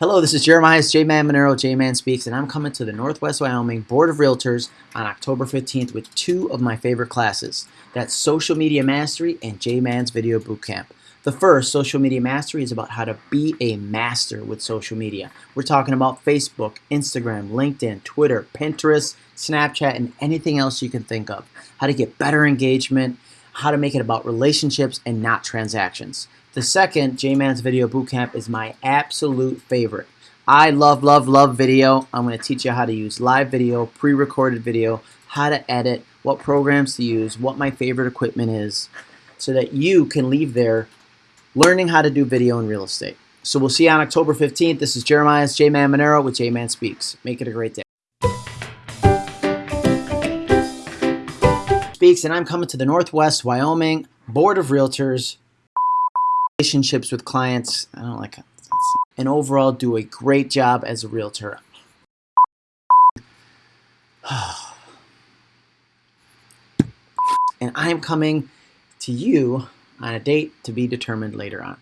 Hello, this is Jeremiah J-Man Monero, J-Man Speaks, and I'm coming to the Northwest Wyoming Board of Realtors on October 15th with two of my favorite classes. That's Social Media Mastery and J-Man's Video Bootcamp. The first, Social Media Mastery, is about how to be a master with social media. We're talking about Facebook, Instagram, LinkedIn, Twitter, Pinterest, Snapchat, and anything else you can think of. How to get better engagement, how to make it about relationships and not transactions. The second, J-Man's Video Bootcamp, is my absolute favorite. I love, love, love video. I'm going to teach you how to use live video, pre-recorded video, how to edit, what programs to use, what my favorite equipment is, so that you can leave there learning how to do video in real estate. So we'll see you on October 15th. This is Jeremiah's J-Man Monero with J-Man Speaks. Make it a great day. Speaks, and I'm coming to the Northwest Wyoming Board of Realtors relationships with clients. I don't like it. And overall do a great job as a realtor. and I'm coming to you on a date to be determined later on.